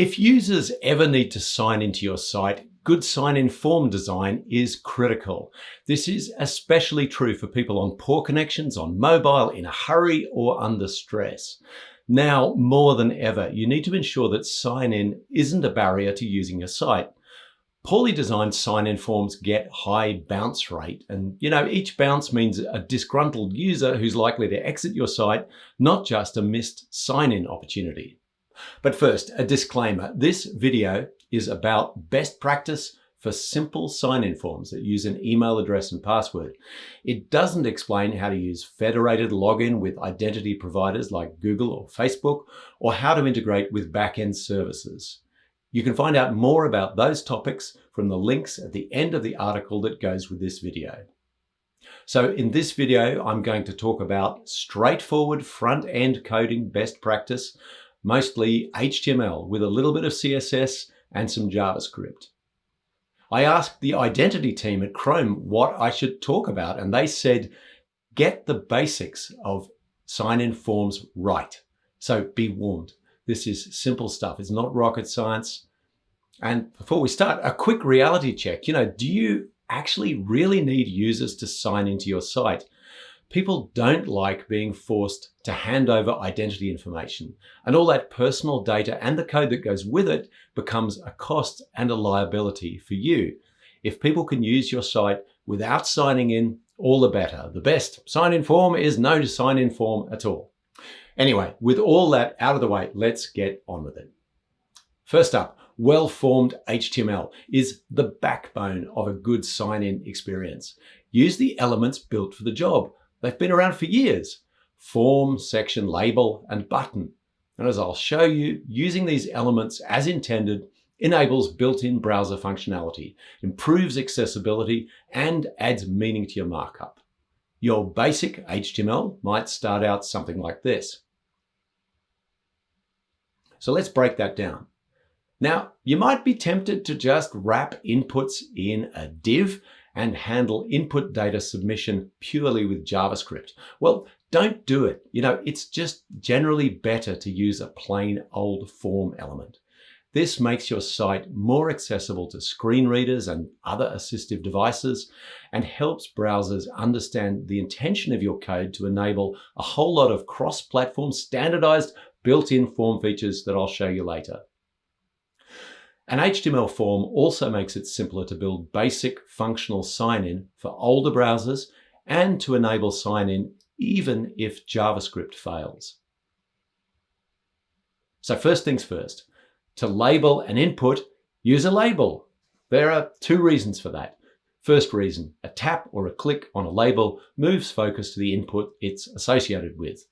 If users ever need to sign into your site, good sign-in form design is critical. This is especially true for people on poor connections, on mobile, in a hurry, or under stress. Now, more than ever, you need to ensure that sign-in isn't a barrier to using your site. Poorly designed sign-in forms get high bounce rate. And you know, each bounce means a disgruntled user who's likely to exit your site, not just a missed sign-in opportunity. But first, a disclaimer. This video is about best practice for simple sign-in forms that use an email address and password. It doesn't explain how to use federated login with identity providers like Google or Facebook, or how to integrate with backend services. You can find out more about those topics from the links at the end of the article that goes with this video. So in this video, I'm going to talk about straightforward front-end coding best practice, mostly HTML with a little bit of CSS and some JavaScript. I asked the identity team at Chrome what I should talk about, and they said, get the basics of sign-in forms right. So be warned, this is simple stuff. It's not rocket science. And before we start, a quick reality check. You know, do you actually really need users to sign into your site? People don't like being forced to hand over identity information and all that personal data and the code that goes with it becomes a cost and a liability for you. If people can use your site without signing in, all the better. The best sign-in form is no sign-in form at all. Anyway, with all that out of the way, let's get on with it. First up, well-formed HTML is the backbone of a good sign-in experience. Use the elements built for the job They've been around for years. Form, section, label, and button. And as I'll show you, using these elements as intended enables built-in browser functionality, improves accessibility, and adds meaning to your markup. Your basic HTML might start out something like this. So let's break that down. Now, you might be tempted to just wrap inputs in a div and handle input data submission purely with JavaScript. Well, don't do it. You know, it's just generally better to use a plain old form element. This makes your site more accessible to screen readers and other assistive devices and helps browsers understand the intention of your code to enable a whole lot of cross-platform standardized built-in form features that I'll show you later. An HTML form also makes it simpler to build basic functional sign-in for older browsers and to enable sign-in even if JavaScript fails. So first things first, to label an input, use a label. There are two reasons for that. First reason, a tap or a click on a label moves focus to the input it's associated with.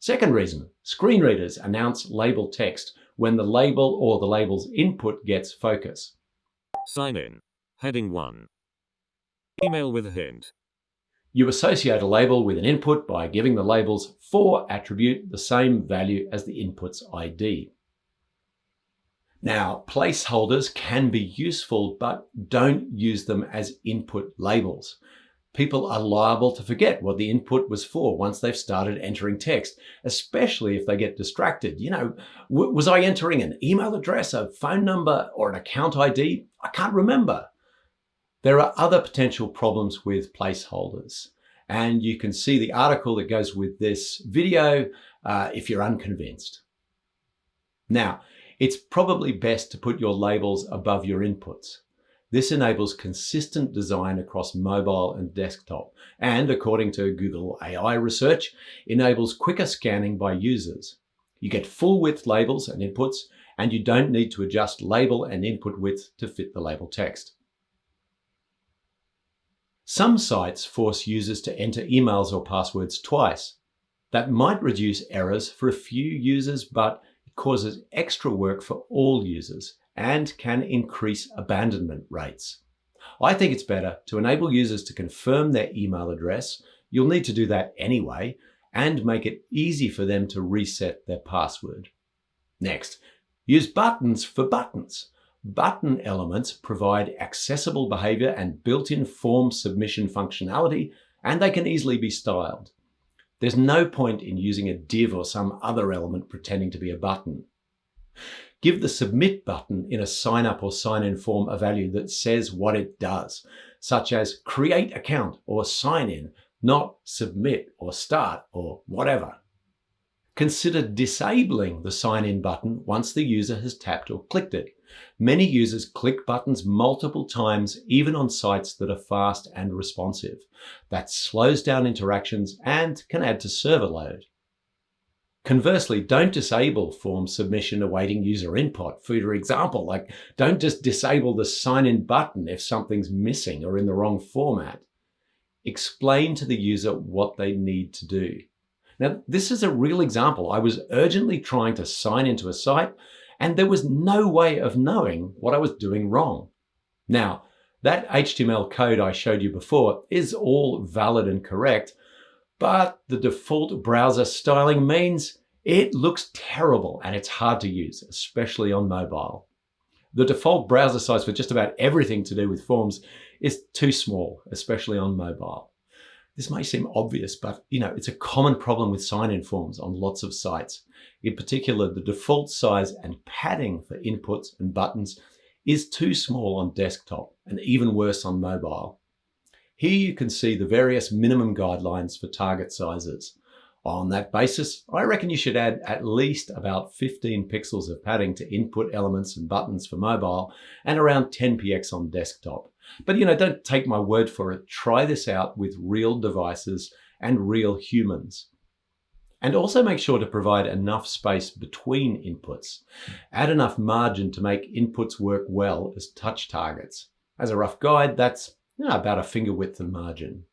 Second reason, screen readers announce label text when the label or the label's input gets focus. Sign in. Heading 1. Email with a hint. You associate a label with an input by giving the label's for attribute the same value as the input's ID. Now, placeholders can be useful, but don't use them as input labels people are liable to forget what the input was for once they've started entering text, especially if they get distracted. You know, was I entering an email address, a phone number, or an account ID? I can't remember. There are other potential problems with placeholders. And you can see the article that goes with this video uh, if you're unconvinced. Now, it's probably best to put your labels above your inputs. This enables consistent design across mobile and desktop, and according to Google AI research, enables quicker scanning by users. You get full width labels and inputs, and you don't need to adjust label and input width to fit the label text. Some sites force users to enter emails or passwords twice. That might reduce errors for a few users, but it causes extra work for all users and can increase abandonment rates. I think it's better to enable users to confirm their email address. You'll need to do that anyway, and make it easy for them to reset their password. Next, use buttons for buttons. Button elements provide accessible behavior and built-in form submission functionality, and they can easily be styled. There's no point in using a div or some other element pretending to be a button. Give the submit button in a sign up or sign in form a value that says what it does, such as create account or sign in, not submit or start or whatever. Consider disabling the sign in button once the user has tapped or clicked it. Many users click buttons multiple times, even on sites that are fast and responsive. That slows down interactions and can add to server load. Conversely, don't disable form submission awaiting user input. For example, like don't just disable the sign in button if something's missing or in the wrong format. Explain to the user what they need to do. Now, this is a real example. I was urgently trying to sign into a site and there was no way of knowing what I was doing wrong. Now, that HTML code I showed you before is all valid and correct, but the default browser styling means it looks terrible and it's hard to use, especially on mobile. The default browser size for just about everything to do with forms is too small, especially on mobile. This may seem obvious, but you know, it's a common problem with sign-in forms on lots of sites. In particular, the default size and padding for inputs and buttons is too small on desktop and even worse on mobile. Here you can see the various minimum guidelines for target sizes. On that basis, I reckon you should add at least about 15 pixels of padding to input elements and buttons for mobile and around 10 px on desktop. But you know, don't take my word for it. Try this out with real devices and real humans. And also make sure to provide enough space between inputs. Add enough margin to make inputs work well as touch targets. As a rough guide, that's you know, about a finger width of margin.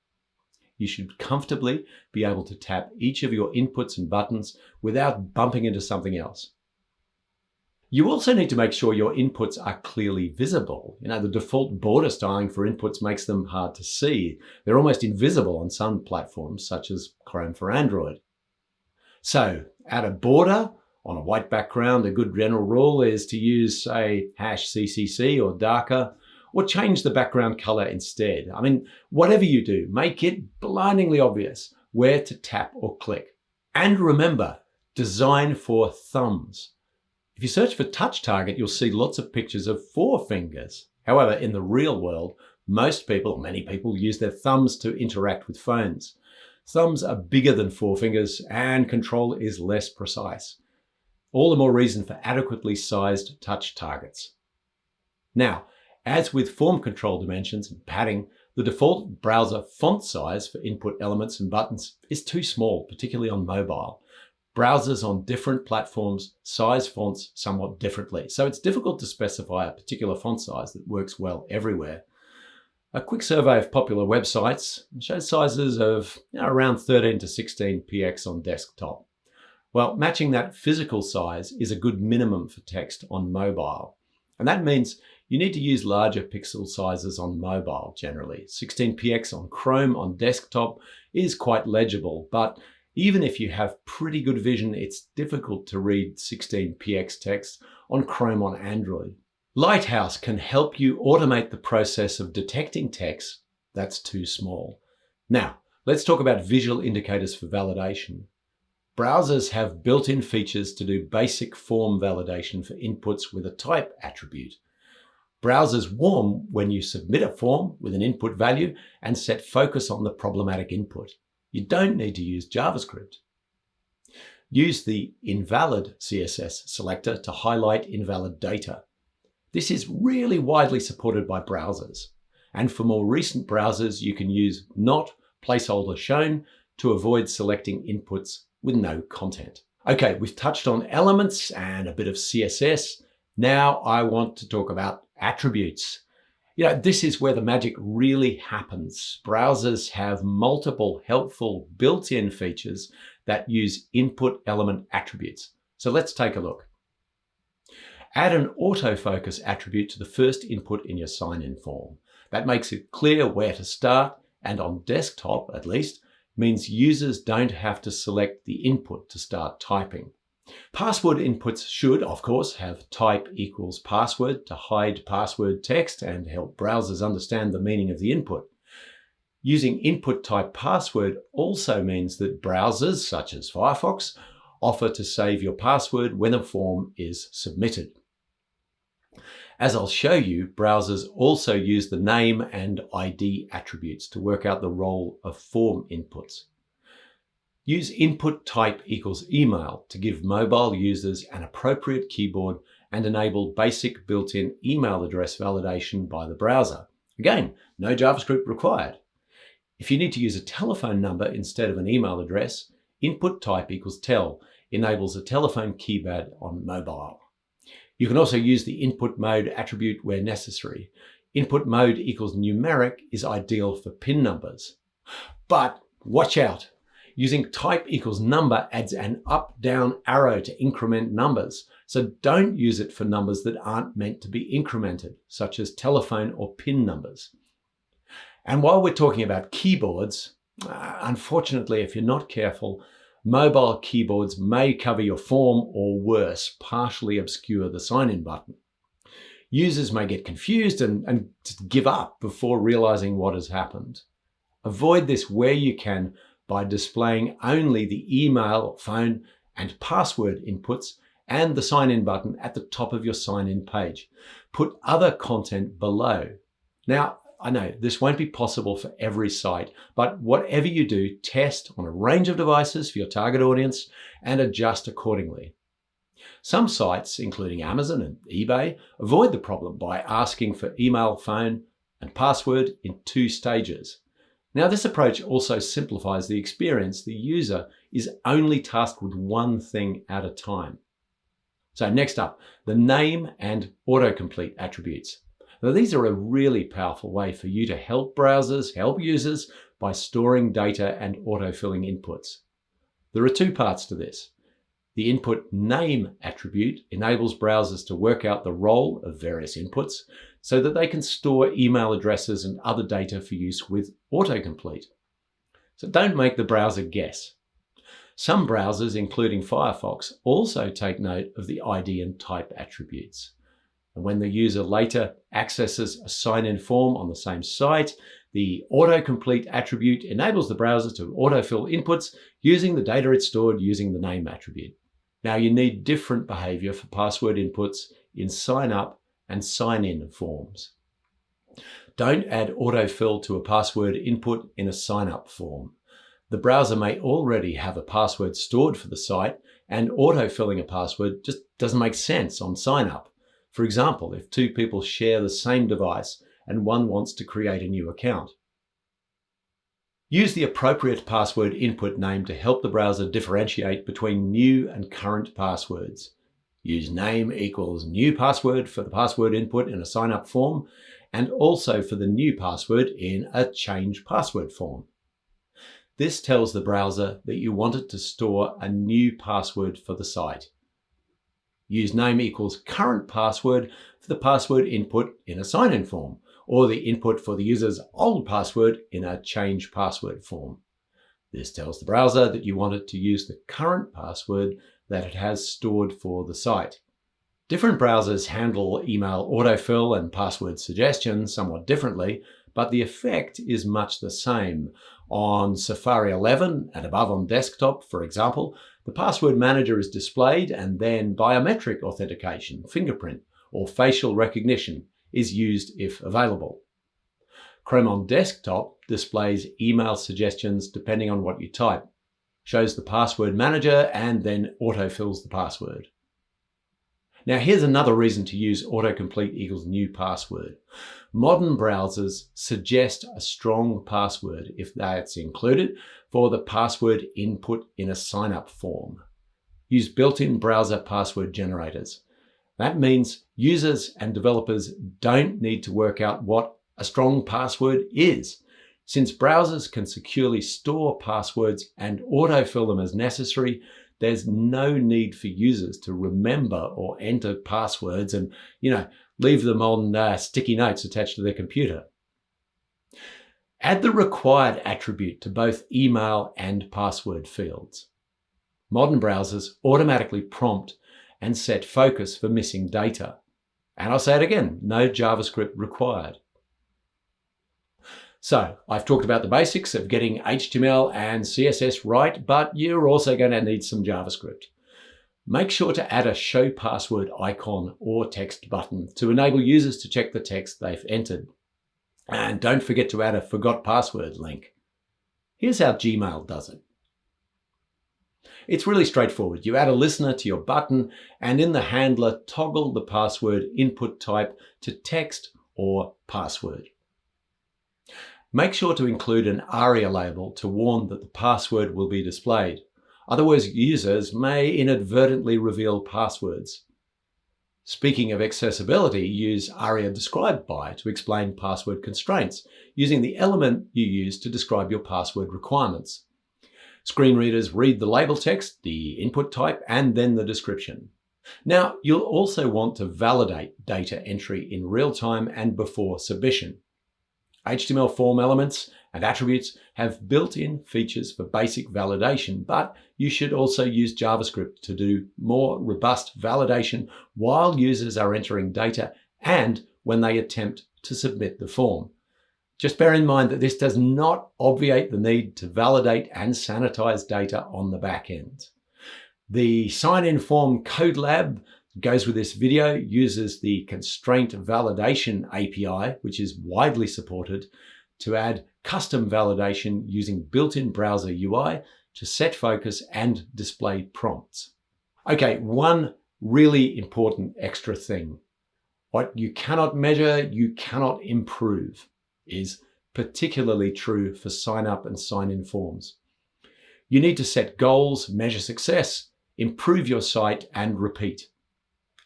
You should comfortably be able to tap each of your inputs and buttons without bumping into something else. You also need to make sure your inputs are clearly visible. You know, the default border styling for inputs makes them hard to see. They're almost invisible on some platforms, such as Chrome for Android. So add a border on a white background. A good general rule is to use, say, hash CCC or darker or change the background color instead. I mean, whatever you do, make it blindingly obvious where to tap or click. And remember, design for thumbs. If you search for touch target, you'll see lots of pictures of four fingers. However, in the real world, most people, many people, use their thumbs to interact with phones. Thumbs are bigger than four fingers and control is less precise. All the more reason for adequately sized touch targets. Now, as with form control dimensions and padding, the default browser font size for input elements and buttons is too small, particularly on mobile. Browsers on different platforms size fonts somewhat differently, so it's difficult to specify a particular font size that works well everywhere. A quick survey of popular websites shows sizes of you know, around 13 to 16 px on desktop. Well, matching that physical size is a good minimum for text on mobile. And that means you need to use larger pixel sizes on mobile generally. 16px on Chrome on desktop is quite legible, but even if you have pretty good vision, it's difficult to read 16px text on Chrome on Android. Lighthouse can help you automate the process of detecting text that's too small. Now, let's talk about visual indicators for validation. Browsers have built-in features to do basic form validation for inputs with a type attribute. Browsers warm when you submit a form with an input value and set focus on the problematic input. You don't need to use JavaScript. Use the invalid CSS selector to highlight invalid data. This is really widely supported by browsers. And for more recent browsers, you can use not placeholder shown to avoid selecting inputs with no content. Okay, we've touched on elements and a bit of CSS. Now I want to talk about attributes. You know, this is where the magic really happens. Browsers have multiple helpful built-in features that use input element attributes. So let's take a look. Add an autofocus attribute to the first input in your sign-in form. That makes it clear where to start and on desktop, at least, means users don't have to select the input to start typing. Password inputs should, of course, have type equals password to hide password text and help browsers understand the meaning of the input. Using input type password also means that browsers, such as Firefox, offer to save your password when a form is submitted. As I'll show you, browsers also use the name and ID attributes to work out the role of form inputs. Use input type equals email to give mobile users an appropriate keyboard and enable basic built-in email address validation by the browser. Again, no JavaScript required. If you need to use a telephone number instead of an email address, input type equals tel enables a telephone keypad on mobile. You can also use the input mode attribute where necessary. Input mode equals numeric is ideal for PIN numbers. But watch out! Using type equals number adds an up-down arrow to increment numbers. So don't use it for numbers that aren't meant to be incremented, such as telephone or PIN numbers. And while we're talking about keyboards, uh, unfortunately, if you're not careful, mobile keyboards may cover your form or worse, partially obscure the sign-in button. Users may get confused and, and give up before realizing what has happened. Avoid this where you can by displaying only the email, phone, and password inputs and the sign-in button at the top of your sign-in page. Put other content below. Now, I know this won't be possible for every site, but whatever you do, test on a range of devices for your target audience and adjust accordingly. Some sites, including Amazon and eBay, avoid the problem by asking for email, phone, and password in two stages. Now this approach also simplifies the experience. The user is only tasked with one thing at a time. So next up, the name and autocomplete attributes. Now these are a really powerful way for you to help browsers, help users by storing data and autofilling inputs. There are two parts to this. The input name attribute enables browsers to work out the role of various inputs so that they can store email addresses and other data for use with autocomplete. So don't make the browser guess. Some browsers, including Firefox, also take note of the ID and type attributes. And when the user later accesses a sign-in form on the same site, the autocomplete attribute enables the browser to autofill inputs using the data it stored using the name attribute. Now you need different behavior for password inputs in sign up and sign in forms. Don't add autofill to a password input in a sign up form. The browser may already have a password stored for the site and autofilling a password just doesn't make sense on sign up. For example, if two people share the same device and one wants to create a new account. Use the appropriate password input name to help the browser differentiate between new and current passwords. Use name equals new password for the password input in a sign-up form and also for the new password in a change password form. This tells the browser that you want it to store a new password for the site. Use name equals current password for the password input in a sign-in form or the input for the user's old password in a change password form. This tells the browser that you want it to use the current password that it has stored for the site. Different browsers handle email autofill and password suggestions somewhat differently, but the effect is much the same. On Safari 11 and above on desktop, for example, the password manager is displayed and then biometric authentication, fingerprint, or facial recognition is used if available. Chrome on desktop displays email suggestions depending on what you type, shows the password manager, and then autofills the password. Now here's another reason to use autocomplete equals new password. Modern browsers suggest a strong password if that's included for the password input in a sign-up form. Use built-in browser password generators. That means users and developers don't need to work out what a strong password is. Since browsers can securely store passwords and autofill them as necessary, there's no need for users to remember or enter passwords and, you know, leave them on uh, sticky notes attached to their computer. Add the required attribute to both email and password fields. Modern browsers automatically prompt and set focus for missing data. And I'll say it again, no JavaScript required. So I've talked about the basics of getting HTML and CSS right, but you're also going to need some JavaScript. Make sure to add a show password icon or text button to enable users to check the text they've entered. And don't forget to add a forgot password link. Here's how Gmail does it. It's really straightforward. You add a listener to your button and in the handler, toggle the password input type to text or password. Make sure to include an ARIA label to warn that the password will be displayed. Otherwise, users may inadvertently reveal passwords. Speaking of accessibility, use ARIA described by to explain password constraints, using the element you use to describe your password requirements. Screen readers read the label text, the input type, and then the description. Now, you'll also want to validate data entry in real time and before submission. HTML form elements and attributes have built-in features for basic validation, but you should also use JavaScript to do more robust validation while users are entering data and when they attempt to submit the form. Just bear in mind that this does not obviate the need to validate and sanitize data on the back end. The sign-in form code lab goes with this video, uses the constraint validation API, which is widely supported, to add custom validation using built-in browser UI to set focus and display prompts. Okay, one really important extra thing. What you cannot measure, you cannot improve is particularly true for sign up and sign in forms. You need to set goals, measure success, improve your site and repeat.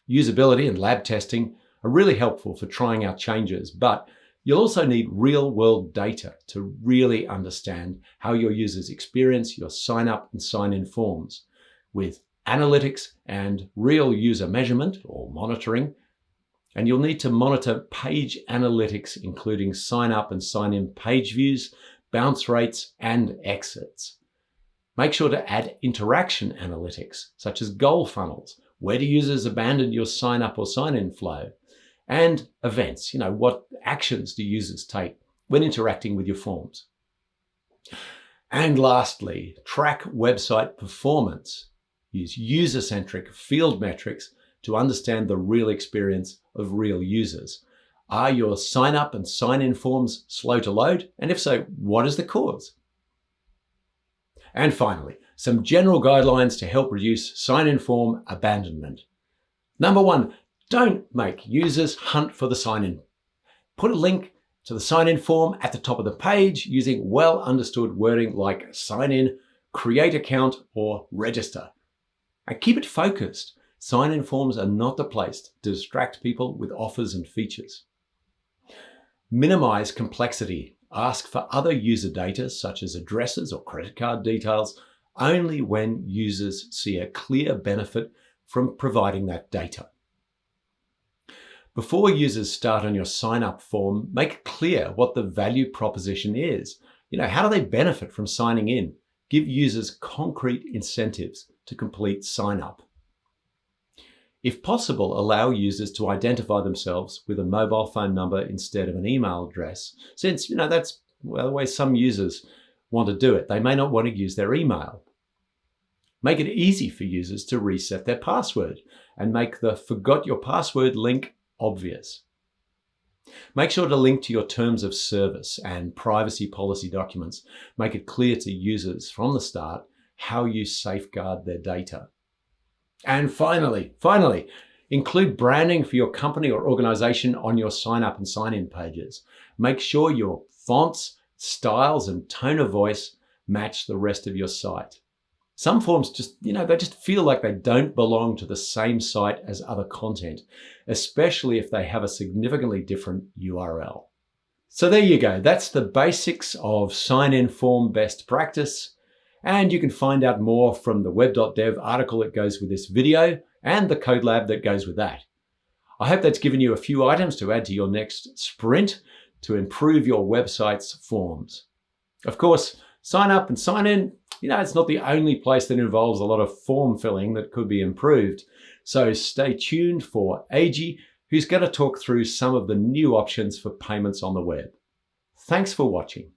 Usability and lab testing are really helpful for trying out changes, but you'll also need real world data to really understand how your users experience your sign up and sign in forms with analytics and real user measurement or monitoring. And you'll need to monitor page analytics, including sign up and sign in page views, bounce rates, and exits. Make sure to add interaction analytics, such as goal funnels, where do users abandon your sign up or sign in flow? And events, you know, what actions do users take when interacting with your forms? And lastly, track website performance. Use user-centric field metrics to understand the real experience of real users. Are your sign up and sign in forms slow to load? And if so, what is the cause? And finally, some general guidelines to help reduce sign-in form abandonment. Number one, don't make users hunt for the sign-in. Put a link to the sign-in form at the top of the page using well understood wording like sign in, create account, or register. And keep it focused. Sign-in forms are not the place to distract people with offers and features. Minimize complexity. Ask for other user data such as addresses or credit card details only when users see a clear benefit from providing that data. Before users start on your sign up form, make clear what the value proposition is. You know, how do they benefit from signing in? Give users concrete incentives to complete sign up. If possible, allow users to identify themselves with a mobile phone number instead of an email address, since you know that's well, the way some users want to do it. They may not want to use their email. Make it easy for users to reset their password and make the forgot your password link obvious. Make sure to link to your terms of service and privacy policy documents. Make it clear to users from the start how you safeguard their data. And finally, finally, include branding for your company or organization on your sign up and sign in pages. Make sure your fonts, styles, and tone of voice match the rest of your site. Some forms just, you know, they just feel like they don't belong to the same site as other content, especially if they have a significantly different URL. So there you go. That's the basics of sign-in form best practice. And you can find out more from the web.dev article that goes with this video and the code lab that goes with that. I hope that's given you a few items to add to your next sprint to improve your website's forms. Of course, sign up and sign in, you know, it's not the only place that involves a lot of form filling that could be improved. So stay tuned for Eiji, who's going to talk through some of the new options for payments on the web. Thanks for watching.